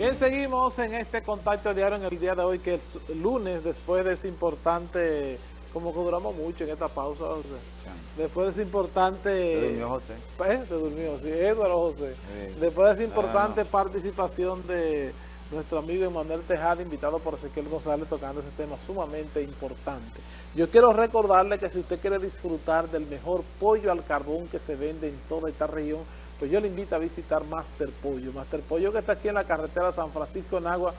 Bien, seguimos en este contacto diario en el día de hoy, que el lunes, después de ese importante, como que duramos mucho en esta pausa, José. Después de ese importante... Se durmió José. Eh, se durmió, sí, Eduardo José. Después de esa importante participación de nuestro amigo Emanuel Tejada, invitado por Ezequiel González, tocando ese tema sumamente importante. Yo quiero recordarle que si usted quiere disfrutar del mejor pollo al carbón que se vende en toda esta región, pues yo le invito a visitar Master Pollo. Master Pollo que está aquí en la carretera San Francisco en Agua,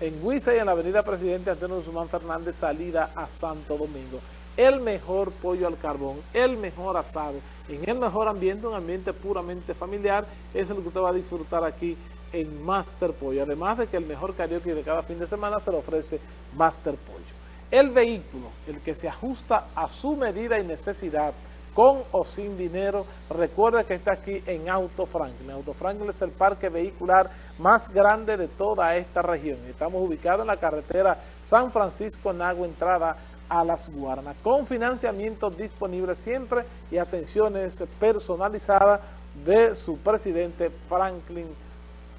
en Huiza y en la avenida Presidente Antonio Guzmán Fernández, salida a Santo Domingo. El mejor pollo al carbón, el mejor asado, en el mejor ambiente, un ambiente puramente familiar, eso es lo que usted va a disfrutar aquí en Master Pollo. Además de que el mejor karaoke de cada fin de semana se le ofrece Master Pollo. El vehículo, el que se ajusta a su medida y necesidad, con o sin dinero. Recuerda que está aquí en Auto Franklin. Auto Franklin es el parque vehicular más grande de toda esta región. Estamos ubicados en la carretera San Francisco Nagua, entrada a Las Guarnas, con financiamiento disponible siempre y atenciones personalizadas de su presidente Franklin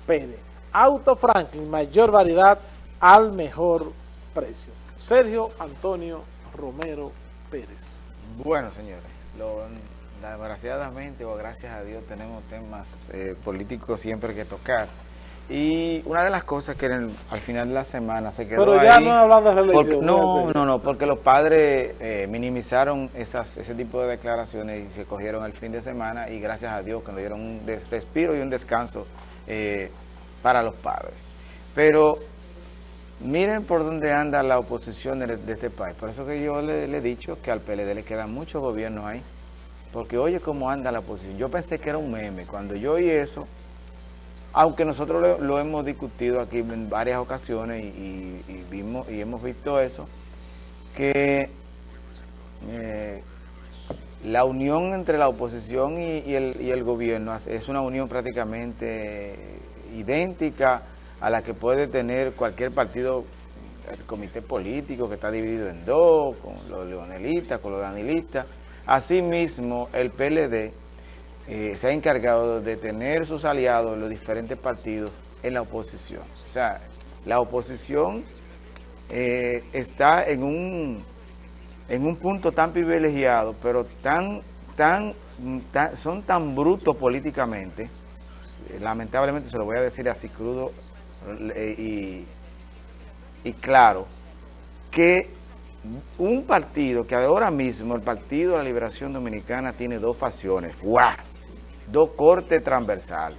Pérez. Auto Franklin, mayor variedad al mejor precio. Sergio Antonio Romero Pérez. Bueno, señores desgraciadamente o gracias a Dios tenemos temas eh, políticos siempre que tocar. Y una de las cosas que al final de la semana se quedó Pero ya no hablando de reelección. no, no, no, porque los padres eh, minimizaron esas, ese tipo de declaraciones y se cogieron el fin de semana y gracias a Dios que nos dieron un respiro y un descanso eh, para los padres. Pero miren por dónde anda la oposición de, este país. Por eso que yo le, he dicho que al PLD le quedan muchos gobiernos ahí. Porque oye cómo anda la oposición. Yo pensé que era un meme. Cuando yo oí eso, aunque nosotros lo, hemos discutido aquí en varias ocasiones y, vimos, y hemos visto eso, que eh, la unión entre la oposición y, el, gobierno es una unión prácticamente idéntica a la que puede tener cualquier partido, el comité político que está dividido en dos, con los leonelistas, con los danilistas, Asimismo, el PLD eh, se ha encargado de tener sus aliados los diferentes partidos en la oposición. O sea, la oposición eh, está en un, en un punto tan privilegiado, pero tan, tan, son tan brutos políticamente, eh, lamentablemente se lo voy a decir así crudo y, y claro, que un partido que ahora mismo, el Partido de la Liberación Dominicana, tiene dos facciones, dos cortes transversales.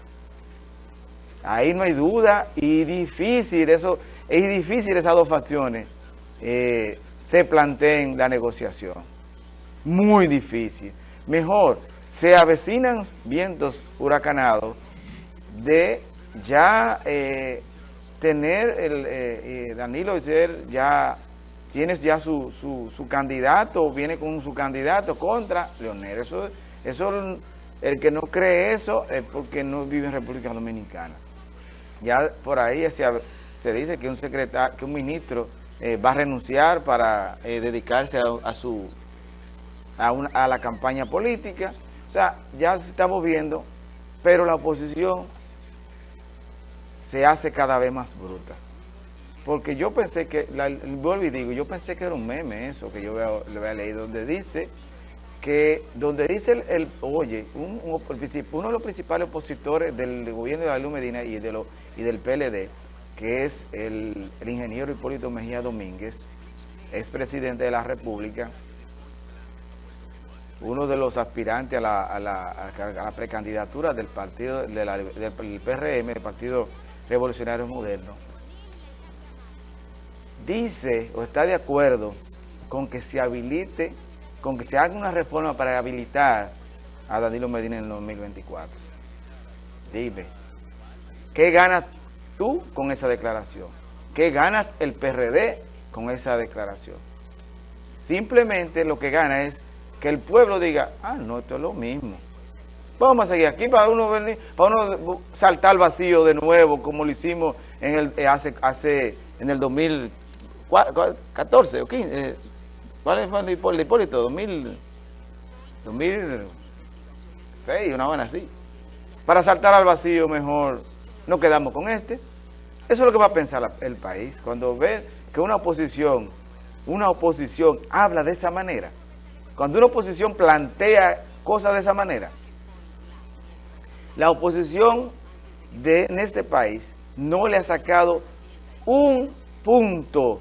Ahí no hay duda y difícil, eso es difícil esas dos facciones eh, se planteen la negociación. Muy difícil. Mejor, se avecinan vientos huracanados de ya eh, tener el eh, Danilo y ser ya tienes ya su, su, candidato, viene con su candidato contra Leonel. Eso, eso, el que no cree eso es porque no vive en República Dominicana. Ya por ahí se, se dice que un secretario, que un ministro eh, va a renunciar para eh, dedicarse a, su a, a la campaña política. O sea, ya se está moviendo, pero la oposición se hace cada vez más bruta. Porque yo pensé que, vuelvo y digo, yo pensé que era un meme eso que yo le había leído, donde dice que, donde dice el, oye, uno de los principales opositores del gobierno de la Luz Medina y, de lo, y del PLD, que es el, ingeniero Hipólito Mejía Domínguez, es presidente de la República, uno de los aspirantes a la, a la, precandidatura del partido del PRM, el Partido Revolucionario Moderno, dice o está de acuerdo con que se habilite, con que se haga una reforma para habilitar a Danilo Medina en el 2024. Dime, ¿qué ganas tú con esa declaración? ¿Qué ganas el PRD con esa declaración? Simplemente lo que gana es que el pueblo diga, ah, no, esto es lo mismo. Vamos a seguir aquí para uno venir, para uno saltar vacío de nuevo, como lo hicimos en el, hace, hace, en el 2000 14 o 15, eh, ¿cuál fue el Hipólito? 2000, 2006, seis, una buena así. Para saltar al vacío mejor nos quedamos con este. Eso es lo que va a pensar el país cuando ve que una oposición, una oposición habla de esa manera. Cuando una oposición plantea cosas de esa manera. La oposición de, en este país no le ha sacado un punto,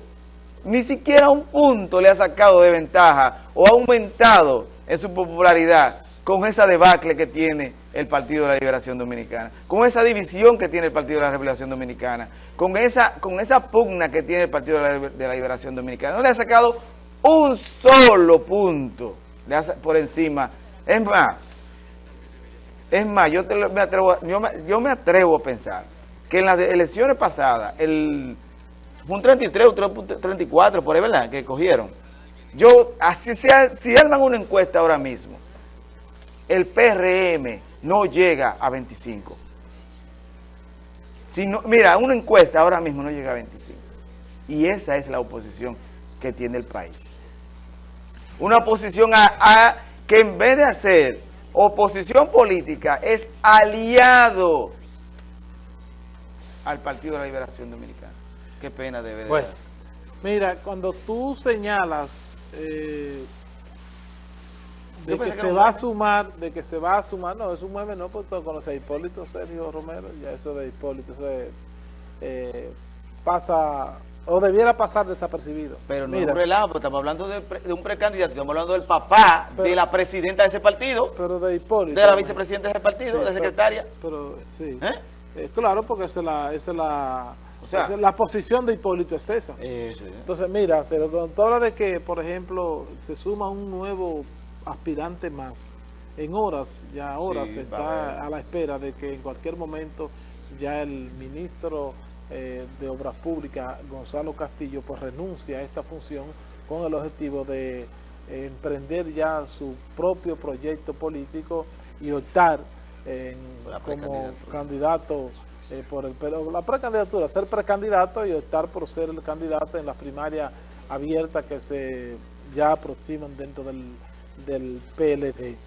ni siquiera un punto le ha sacado de ventaja o ha aumentado en su popularidad con esa debacle que tiene el Partido de la Liberación Dominicana, con esa división que tiene el Partido de la Liberación Dominicana, con esa, con esa pugna que tiene el Partido de la, Liberación Dominicana. No le ha sacado un solo punto por encima. Es más, es más, yo, me atrevo, yo, me, atrevo a pensar que en las elecciones pasadas, fue un 33 o 34, por ahí, ¿verdad?, que cogieron. Yo, así sea, si arman una encuesta ahora mismo, el PRM no llega a 25. Si no, mira, una encuesta ahora mismo no llega a 25. Y esa es la oposición que tiene el país. Una oposición a, que en vez de hacer oposición política es aliado al Partido de la Liberación Dominicana. Qué pena debe de bueno, Mira, cuando tú señalas eh, de que se va a sumar, de que se va a sumar, no, es un meme, no, porque tú conoces a Hipólito Sergio Romero, ya eso de Hipólito, eso eh, pasa, o debiera pasar desapercibido. Pero no es un relajo, estamos hablando de, un precandidato, estamos hablando del papá de la presidenta de ese partido. Pero de Hipólito. De la vicepresidenta de ese partido, de secretaria. Pero, sí. ¿Eh? ¿Eh? claro, porque esa es la... Esa es la o sea, la posición de Hipólito es esa. Entonces, mira, se lo habla de que, por ejemplo, se suma un nuevo aspirante más. En horas, ya horas, se está a, la espera de que en cualquier momento ya el ministro eh, de Obras Públicas, Gonzalo Castillo, pues renuncia a esta función con el objetivo de eh, emprender ya su propio proyecto político y optar como candidato eh, por el pero la precandidatura, ser precandidato y optar por ser el candidato en la primaria abierta que se ya aproximan dentro del del PLD.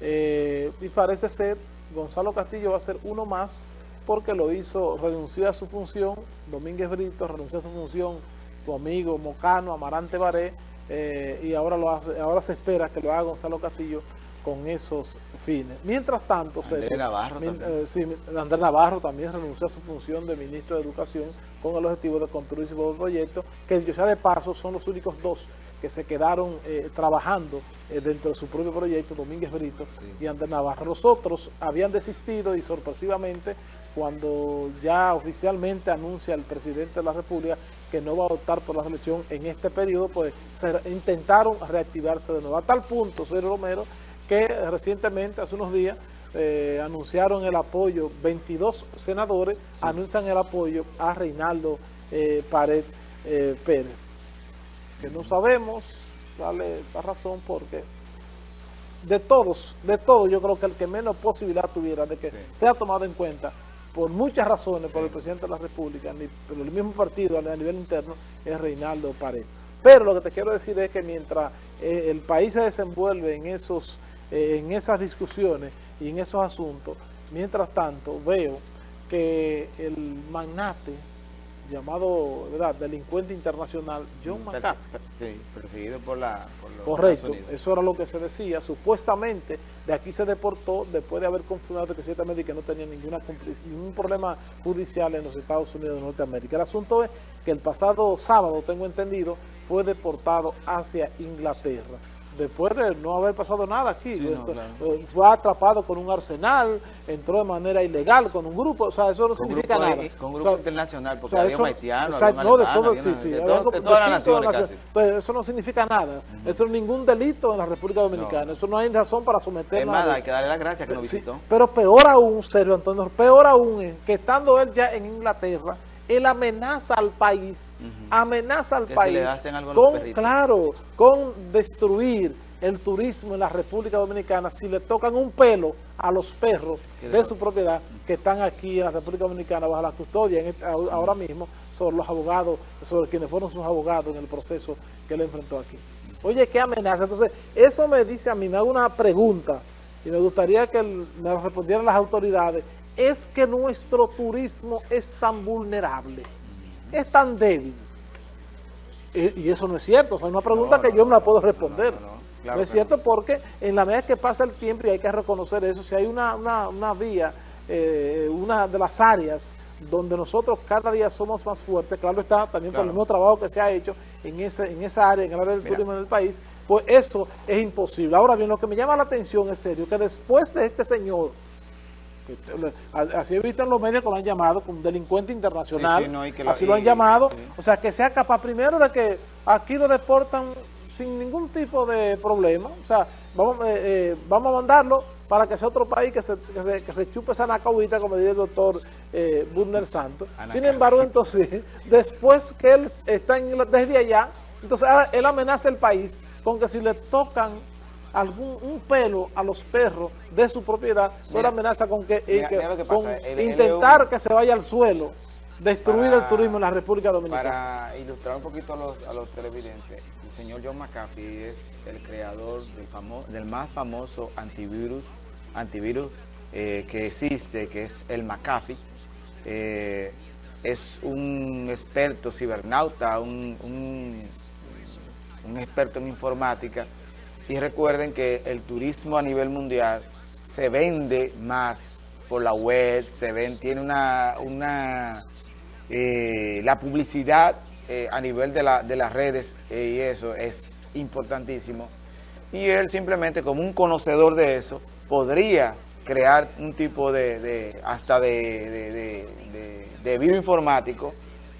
Eh, y parece ser, Gonzalo Castillo va a ser uno más porque lo hizo, renunció a su función, Domínguez Brito renunció a su función, su amigo Mocano, Amarante Baré, eh, y ahora, lo hace, ahora se espera que lo haga Gonzalo Castillo con esos fines. Mientras tanto, Andrés Navarro, también. Eh, Andrés Navarro también renunció a su función de ministro de Educación con el objetivo de construir su proyecto, que yo sea de paso son los únicos dos que se quedaron eh, trabajando eh, dentro de su propio proyecto, Domínguez Brito y Andrés Navarro. Los otros habían desistido y sorpresivamente cuando ya oficialmente anuncia el presidente de la República que no va a optar por la selección en este periodo, pues intentaron reactivarse de nuevo. A tal punto, Sergio Romero, que recientemente, hace unos días, eh, anunciaron el apoyo, 22 senadores anuncian el apoyo a Reinaldo Pared Pérez que no sabemos, dale la razón porque de todos, de todos yo creo que el que menos posibilidad tuviera de que sea tomado en cuenta por muchas razones por el presidente de la República, ni por el mismo partido a nivel interno, es Reinaldo Paredes. Pero lo que te quiero decir es que mientras eh, el país se desenvuelve en, esos, eh, en esas discusiones y en esos asuntos, mientras tanto veo que el magnate llamado ¿verdad? delincuente internacional John McCain. Sí, perseguido por la Correcto, eso era lo que se decía. Supuestamente de aquí se deportó después de haber confirmado que ciertamente que no tenía ninguna ningún problema judicial en los Estados Unidos de Norteamérica. El asunto es que el pasado sábado, tengo entendido, fue deportado hacia Inglaterra después de no haber pasado nada aquí. Eh, fue atrapado con un arsenal, entró de manera ilegal con un grupo, o sea, eso no significa nada. con un grupo internacional, porque había haitianos, no, de, todo, sí, sí, de, todas las naciones Entonces, eso no significa nada. Eso es ningún delito en la República Dominicana. Eso no hay razón para someterlo a hay que darle las gracias que nos visitó. Pero peor aún, Sergio Antonio, peor aún es que estando él ya en Inglaterra, él amenaza al país, amenaza al país, con, claro, con destruir el turismo en la República Dominicana si le tocan un pelo a los perros de su propiedad que están aquí en la República Dominicana bajo la custodia este, ahora mismo sobre los abogados, sobre quienes fueron sus abogados en el proceso que él enfrentó aquí. Oye, qué amenaza. Entonces, eso me dice a mí, me hago una pregunta y me gustaría que me respondieran las autoridades, es que nuestro turismo es tan vulnerable, es tan débil. Y, eso no es cierto, es una pregunta que yo no la puedo responder. No, es cierto porque en la medida que pasa el tiempo, y hay que reconocer eso, si hay una, una, vía, eh, una de las áreas donde nosotros cada día somos más fuertes, claro está, también por el mismo trabajo que se ha hecho en, ese, en esa área, en el área del turismo en el país, pues eso es imposible. Ahora bien, lo que me llama la atención es serio, que después de este señor, así he visto en los medios que lo han llamado como delincuente internacional, así lo han llamado, o sea, que sea capaz primero de que aquí lo deportan sin ningún tipo de problema, o sea, vamos, eh, eh, vamos a mandarlo para que sea otro país que se, que se, chupe esa nacahuita, como diría el doctor eh, Burner Santos. Sin embargo, entonces, después que él está en, desde allá, entonces él amenaza el país con que si le tocan algún un pelo a los perros de su propiedad, él amenaza con que, intentar que se vaya al suelo destruir el turismo en la República Dominicana. Para ilustrar un poquito a los, a los televidentes, el señor John McAfee es el creador del, del más famoso antivirus, antivirus eh, que existe, que es el McAfee. Eh, es un experto cibernauta, un, un, un experto en informática. Y recuerden que el turismo a nivel mundial se vende más por la web, se ven, tiene una, una eh, la publicidad eh, a nivel de, la, de las redes eh, y eso es importantísimo. Y él simplemente como un conocedor de eso podría crear un tipo de, hasta de, de informático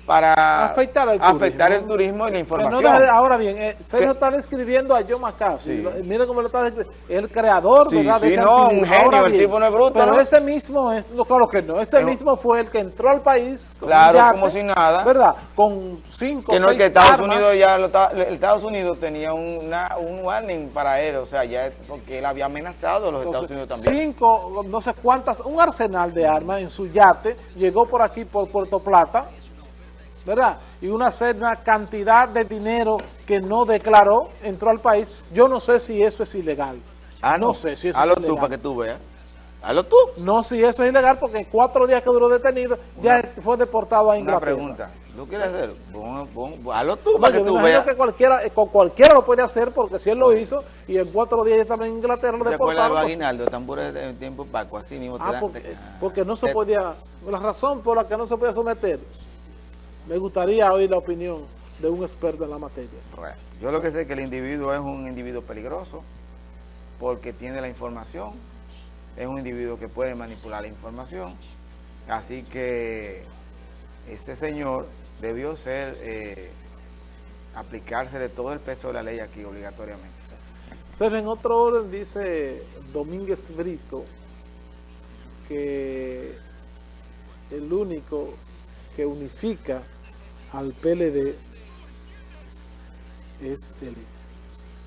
para afectar el, turismo, y la información. ahora bien, eh, Sergio está describiendo a Joe McCarthy. Mira cómo lo está describiendo. El creador, sí, ¿verdad? Sí, no, un genio, el tipo no es bruto. Pero ese mismo, es, no, claro que no, este mismo fue el que entró al país. claro, como si nada. ¿Verdad? Con cinco, Que no es que Estados Unidos ya, Estados Unidos tenía una, un warning para él, o sea, ya porque él había amenazado a los Estados Unidos también. Cinco, no sé cuántas, un arsenal de armas en su yate, llegó por aquí, por Puerto Plata, ¿verdad? Y una, una cantidad de dinero que no declaró, entró al país. Yo no sé si eso es ilegal. Ah, no, sé si eso es ilegal. tú para que tú veas. Hazlo tú. No, si eso es ilegal, porque en cuatro días que duró detenido, ya fue deportado a Inglaterra. Una pregunta. ¿Tú quieres hacer? hazlo tú para que tú veas. que cualquiera, eh, con cualquiera lo puede hacer, porque si él lo hizo, y en cuatro días ya estaba en Inglaterra, lo deportaron. ¿Te aguinaldo? Tambores de tiempo Paco, así mismo. Ah, porque, porque no se podía, la razón por la que no se podía someter me gustaría oír la opinión de un experto en la materia. yo lo que sé es que el individuo es un individuo peligroso porque tiene la información, es un individuo que puede manipular la información, así que este señor debió ser, eh, aplicarse de todo el peso de la ley aquí obligatoriamente. Ser en otro orden dice Domínguez Brito que el único que unifica al PLD es él.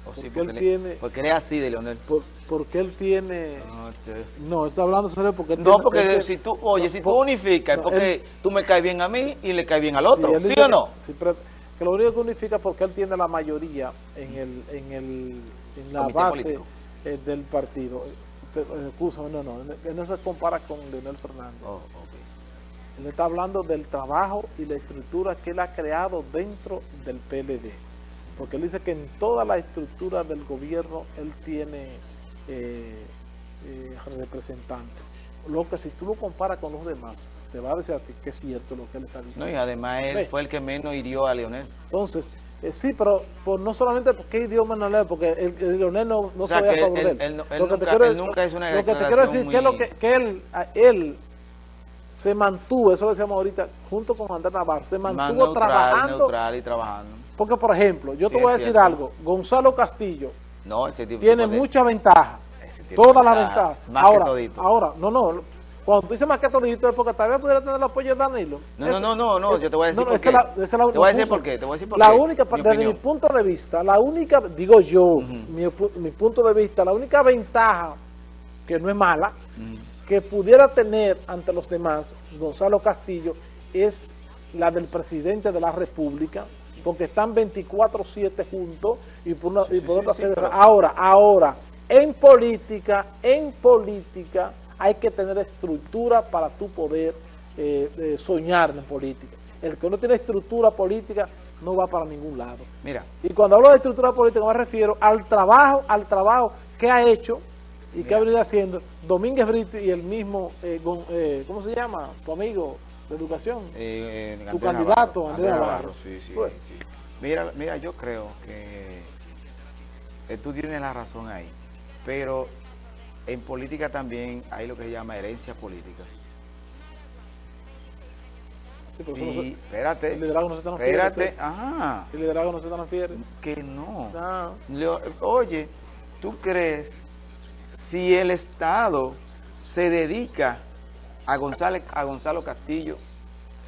porque, él tiene, porque él es así de Leonel. porque él tiene... No, está hablando sobre porque No, porque si tú, oye, si tú unificas, es porque tú me caes bien a mí y le caes bien al otro, ¿sí, o no? Sí, pero que lo único que unifica es porque él tiene la mayoría en el en el en la base eh, del partido. Eh, no, no, no se compara con Leonel Fernández. Oh, él está hablando del trabajo y la estructura que él ha creado dentro del PLD. Porque él dice que en toda la estructura del gobierno él tiene eh, eh, representantes. Lo que si tú lo comparas con los demás, te va a decir a ti que es cierto lo que él está diciendo. No, y además él fue el que menos hirió a Leonel. Entonces, eh, sí, pero no solamente porque hirió a Leonel, porque el, Leonel no, no se veía a favor de él. Él, nunca, es una Lo que te quiero decir es que, lo que, que él, él se mantuvo, eso lo decíamos ahorita, junto con Andrés Navarro, se mantuvo trabajando. neutral y trabajando. Porque, por ejemplo, yo te voy a decir algo, Gonzalo Castillo no, ese tipo tiene mucha ventaja, todas las ventajas. Ahora, ahora, no, no, cuando tú dices más que todito es porque tal vez pudiera tener el apoyo de Danilo. No, no, no, no, no, yo te voy a decir por qué. La, te voy a decir por qué, te voy a decir por la única, desde mi punto de vista, la única, digo yo, mi, mi, punto de vista, la única ventaja, que no es mala, que pudiera tener ante los demás Gonzalo Castillo es la del presidente de la República, porque están 24-7 juntos y por, una, y por otra Ahora, ahora, En política, en política hay que tener estructura para tu poder eh, eh, soñar en política. El que no tiene estructura política no va para ningún lado. Mira. Y cuando hablo de estructura política me refiero al trabajo, al trabajo que ha hecho y que ha venido haciendo Domínguez Brito y el mismo, eh, ¿cómo se llama? Tu amigo de educación. tu candidato, Andrés Navarro. sí, sí, pues. sí. Mira, mira, yo creo que tú tienes la razón ahí, pero en política también hay lo que se llama herencia política. Sí, espérate. El liderazgo no se transfiere. Espérate, ajá. El liderazgo no se transfiere. Que no. Ah. Oye, ¿tú crees si el Estado se dedica a, González, a Gonzalo Castillo,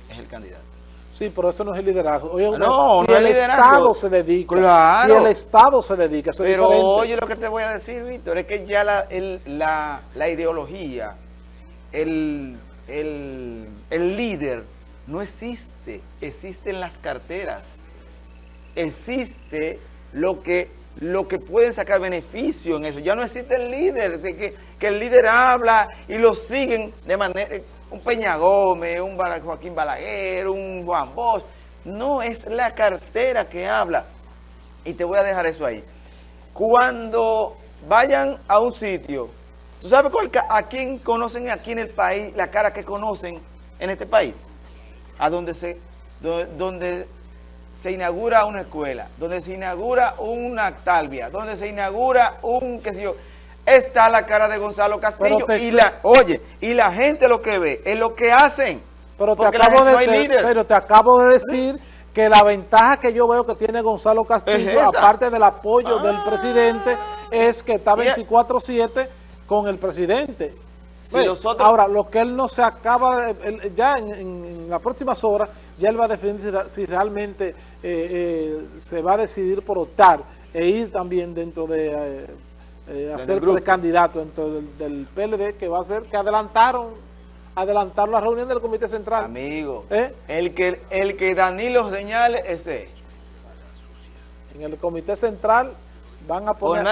es el candidato? Sí, pero eso no es el liderazgo. Oye, no, si el Estado se dedica, claro. si el Estado se dedica, eso Pero oye lo que te voy a decir, Víctor, es que ya la, la, la ideología, el, el, el líder no existe, existen las carteras, existe lo que, lo que pueden sacar beneficio en eso, ya no existe el líder, que, que el líder habla y lo siguen de manera, un Peña Gómez, un Joaquín Balaguer, un Juan Bosch, no es la cartera que habla, y te voy a dejar eso ahí. Cuando vayan a un sitio, ¿tú sabes a quién conocen aquí en el país, la cara que conocen en este país? a donde se, donde, se inaugura una escuela, donde se inaugura una talvia, donde se inaugura un, qué sé yo, está la cara de Gonzalo Castillo y la, oye, y la gente lo que ve es lo que hacen. Pero te, acabo de, pero te acabo de decir que la ventaja que yo veo que tiene Gonzalo Castillo, aparte del apoyo del ah. presidente, es que está 24-7 con el presidente. Ahora, lo que él no se acaba, ya en, las próximas horas, ya él va a definir si, realmente eh, eh, se va a decidir por optar e ir también dentro de eh, hacer candidato dentro del, PLD, que va a ser que adelantaron adelantaron la reunión del Comité Central. Amigo, el, que, el que Danilo señale ese. En el Comité Central van a poner,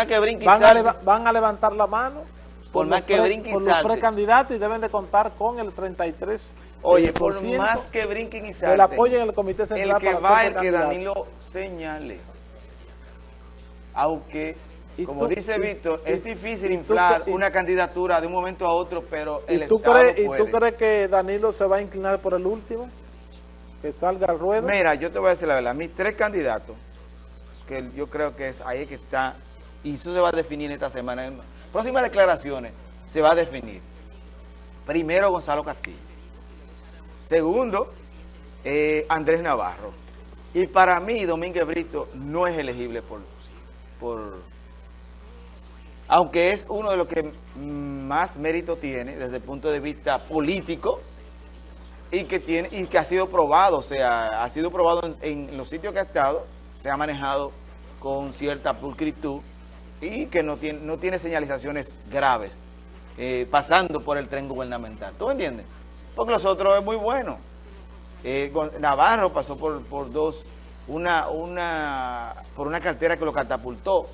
van a levantar la mano por, más que brinquen y los precandidatos y deben de contar con el 33 Oye, por más que brinquen y salten. El apoyo en el Comité Central El que va, el que Danilo señale. Aunque, como dice Víctor, es difícil inflar una candidatura de un momento a otro, pero el tú Estado ¿Y tú crees que Danilo se va a inclinar por el último? Que salga al ruedo. Mira, yo te voy a decir la verdad. Mis tres candidatos, que yo creo que es ahí que está, y eso se va a definir esta semana próximas declaraciones se va a definir. Primero, Gonzalo Castillo. Segundo, eh, Andrés Navarro. Y para mí, Domínguez Brito no es elegible por, por... Aunque es uno de los que más mérito tiene desde el punto de vista político y que, tiene, y que ha sido probado, o sea, ha sido probado en, en los sitios que ha estado, se ha manejado con cierta pulcritud y que no tiene, no tiene señalizaciones graves eh, pasando por el tren gubernamental. ¿Tú entiendes? Porque los otros es muy bueno. Eh, Navarro pasó por, por dos, una, una, por una cartera que lo catapultó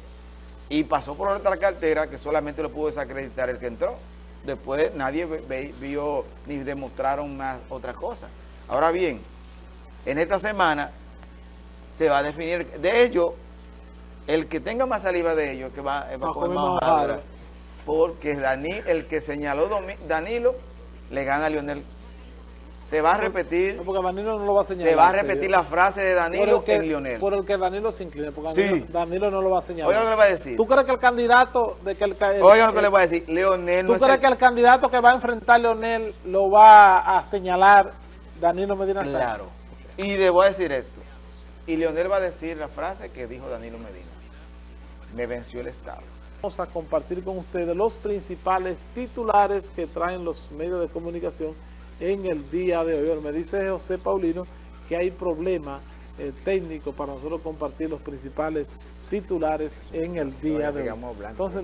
y pasó por otra cartera que solamente lo pudo desacreditar el que entró. Después nadie vio ni demostraron más otra cosa. Ahora bien, en esta semana se va a definir, de hecho, el que tenga más saliva de ellos que va, a comer más porque el que señaló Danilo le gana a Lionel. Se va a repetir. porque Danilo no lo va a señalar. Se va a repetir la frase de Danilo en Lionel. Por el que Danilo se incline, porque Danilo, no lo va a señalar. Oigan lo que le va a decir. ¿Tú crees que el candidato de que el, Oigan lo que le va a decir. Leonel ¿Tú crees que el candidato que va a enfrentar a Leonel lo va a señalar Danilo Medina Claro. Y debo decir esto. Y Leonel va a decir la frase que dijo Danilo Medina me venció el Estado. Vamos a compartir con ustedes los principales titulares que traen los medios de comunicación en el día de hoy. Me dice José Paulino que hay problemas eh, técnicos para nosotros compartir los principales titulares en el día de hoy. Entonces,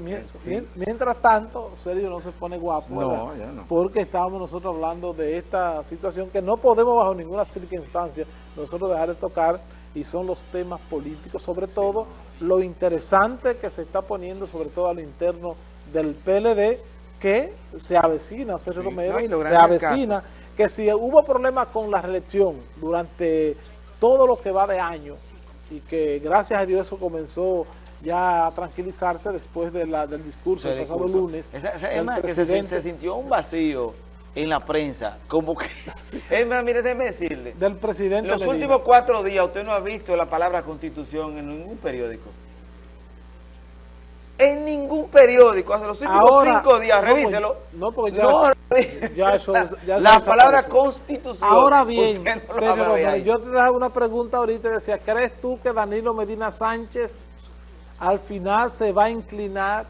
mientras tanto, Sergio no se pone guapo, porque estábamos nosotros hablando de esta situación que no podemos bajo ninguna circunstancia nosotros dejar de tocar y son los temas políticos, sobre todo lo interesante que se está poniendo, sobre todo a lo interno del PLD, que se avecina, Sergio Romero, se avecina que si hubo problemas con la reelección durante todo lo que va de años y que gracias a Dios eso comenzó ya a tranquilizarse después de la, del discurso del pasado lunes. es más, que se, sintió un vacío en la prensa, como que... es más, mire, déjeme decirle. Del presidente Los últimos cuatro días usted no ha visto la palabra constitución en ningún periódico en ningún periódico hace los últimos cinco días, revíselo. No, porque ya, ya eso, ya La palabra constitución. Ahora bien, yo te daba una pregunta ahorita y decía, ¿crees tú que Danilo Medina Sánchez al final se va a inclinar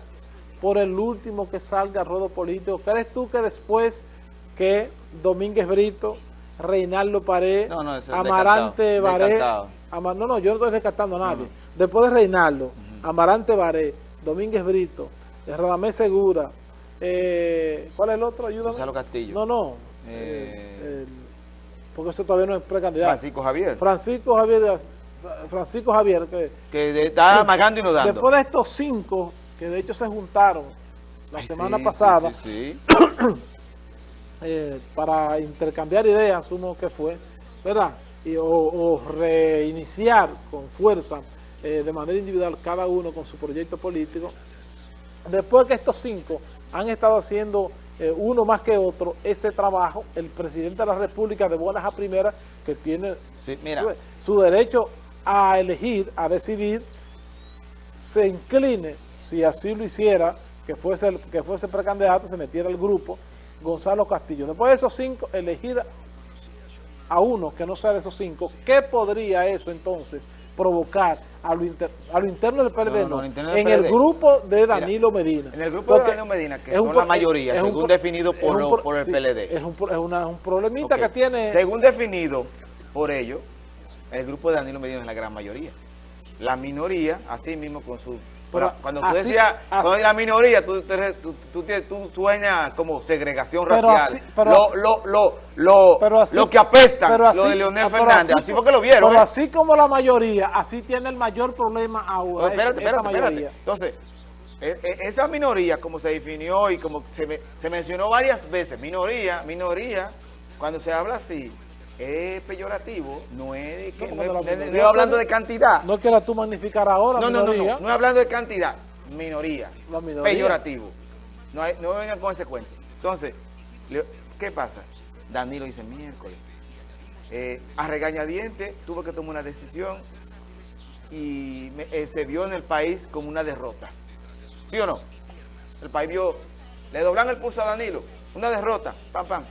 por el último que salga ruedo político? ¿Crees tú que después que Domínguez Brito, Reinaldo Paré, Amarante Baré, no, no, yo no estoy descartando a nadie, después de Reinaldo, Amarante Baré, Domínguez Brito, Radamés Segura, eh, ¿cuál es el otro? Ayúdame. Gonzalo Castillo. No, no. Eh, porque eso todavía no es precandidato. Francisco Javier. Francisco Javier, Francisco Javier, que, que está amagando y no dando. Después de estos cinco, que de hecho se juntaron la semana pasada, sí, eh, para intercambiar ideas, uno que fue, ¿verdad? Y, o reiniciar con fuerza eh, de manera individual, cada uno con su proyecto político. Después que estos cinco han estado haciendo eh, uno más que otro ese trabajo, el presidente de la República de buenas a primeras, que tiene su derecho a elegir, a decidir, se incline, si así lo hiciera, que fuese, que fuese precandidato, se metiera el grupo, Gonzalo Castillo. Después de esos cinco, elegir a uno que no sea de esos cinco, ¿qué podría eso entonces provocar a lo, interno del PLD, en el grupo de Danilo Medina. En el grupo de Danilo Medina, que es son la mayoría, según definido por, por el PLD. Es un, es un problemita que tiene... Según definido por ellos, el grupo de Danilo Medina es la gran mayoría. La minoría, así mismo con su cuando tú decías, cuando la minoría, tú, sueñas como segregación racial. lo, lo, lo, lo, lo que apesta, lo de Leonel Fernández, así, fue que lo vieron. Pero ¿eh? así como la mayoría, así tiene el mayor problema ahora. espérate, espérate, espérate. Entonces, e, e, esa minoría, como se definió y como se, se mencionó varias veces, minoría, minoría, cuando se habla así, es peyorativo, no es, que, no, es, hablando de cantidad. No quieras tú magnificar ahora, no, no, no, no, no es hablando de cantidad, minoría, peyorativo. No, hay, no vengan con ese cuento. Entonces, ¿qué pasa? Danilo dice miércoles. Eh, a regañadiente tuvo que tomar una decisión y eh, se vio en el país como una derrota. ¿Sí o no? El país vio, le doblan el pulso a Danilo, una derrota, pam, pam.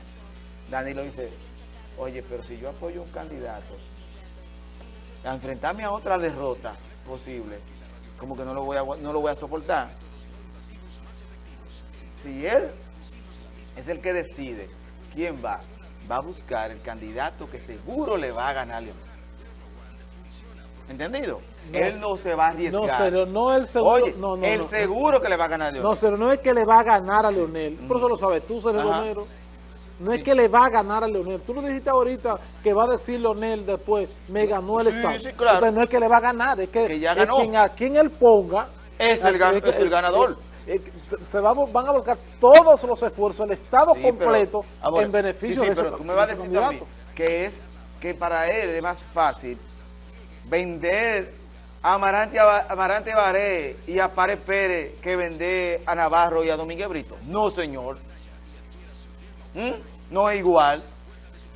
Danilo dice, Oye, pero si yo apoyo a un candidato, a enfrentarme a otra derrota posible, como que no lo voy a, no lo voy a soportar. Si él es el que decide quién va, va a buscar el candidato que seguro le va a ganar Leonel. ¿Entendido? él no se va a arriesgar. No, pero no el seguro. Oye, el seguro que le va a ganar a Leonel. No, pero no es que le va a ganar a Leonel. Por eso lo sabes tú, Sergio Romero. No es que le va a ganar a Leonel. Tú lo dijiste ahorita que va a decir Leonel después, me ganó el Estado. Sí, claro. no es que le va a ganar, es que, ya ganó. quien, a quien él ponga... Es el, es el ganador. Se, van a volcar todos los esfuerzos, el Estado completo, en beneficio de pero tú me vas a decir también que es que para él es más fácil vender a Amarante, Amarante Baré y a Párez Pérez que vender a Navarro y a Domínguez Brito. No, señor. ¿Mm? No es igual.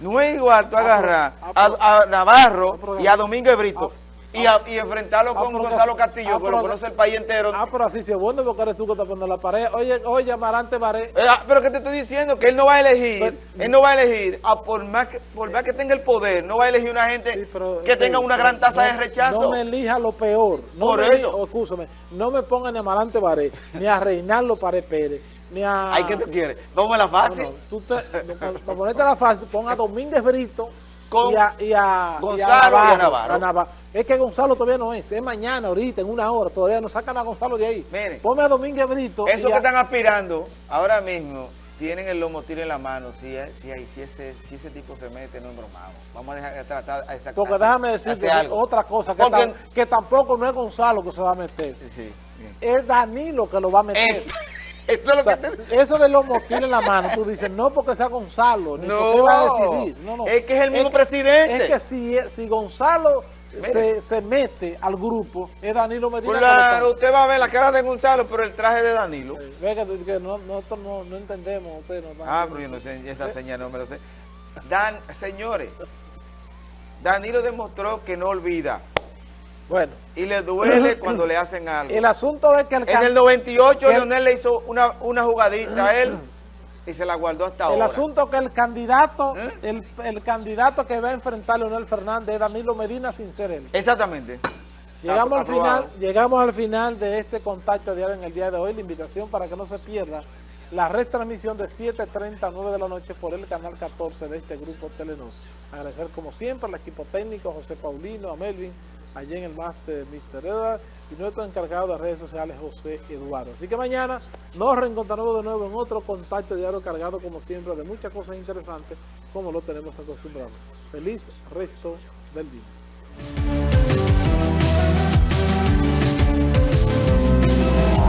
No es igual tú ah, agarrar ah, a, Navarro ah, y a Domingo Brito y, y, enfrentarlo con Gonzalo Castillo, que lo conoce el país entero. Ah, pero así se bueno porque eres tú que estás poniendo la pared. Oye, oye, Amarante Baré. Eh, pero que te estoy diciendo que él no va a elegir, él no va a elegir, por, más que, por más que tenga el poder, no va a elegir una gente que tenga una gran tasa de rechazo. No me elija lo peor. No por eso. no me pongan ni a Amarante Baré, ni a Reinaldo Pared Pérez a... ¿Ay, qué tú quieres? Vamos a la fácil. tú te, para ponerte la fácil, pon a Domínguez Brito Con y, a, y a, Gonzalo y a Navarro. Es que Gonzalo todavía no es, es mañana, ahorita, en una hora, todavía no sacan a Gonzalo de ahí. Mire, Ponme a Domínguez Brito. Eso que están aspirando ahora mismo tienen el lomotil en la mano, si, si, si, ese, si ese tipo se mete, no es bromado. Vamos a dejar de tratar a esa Porque déjame decirte otra cosa, que, que, tampoco no es Gonzalo que se va a meter. Sí, es Danilo que lo va a meter. Eso es lo que te... Eso de los motiles en la mano, tú dices, no porque sea Gonzalo, ni no, porque va a decidir. No, no. Es que es el mismo presidente. Es que si, si Gonzalo se, se, mete al grupo, es Danilo Medina. Claro, usted va a ver la cara de Gonzalo, pero el traje de Danilo. ve que, no, nosotros no, no entendemos. Usted no, ah, pero yo no sé, esa señal no me lo sé. Dan, señores, Danilo demostró que no olvida. Bueno. Y le duele cuando le hacen algo. El asunto es que el En el 98 Leonel le hizo una, una jugadita a él y se la guardó hasta ahora. El asunto que el candidato, ¿Eh? el, el, candidato que va a enfrentar a Leonel Fernández es Danilo Medina sin ser él. Exactamente. Llegamos al, final, llegamos al final de este contacto diario en el día de hoy. La invitación para que no se pierda la retransmisión de 7.30 a 9 de la noche por el canal 14 de este grupo Telenor. Agradecer como siempre al equipo técnico, José Paulino, a Melvin, allí en el máster Mr. Edward y nuestro encargado de redes sociales José Eduardo. Así que mañana nos reencontraremos de nuevo en otro contacto diario cargado como siempre de muchas cosas interesantes como lo tenemos acostumbrado. Feliz resto del día.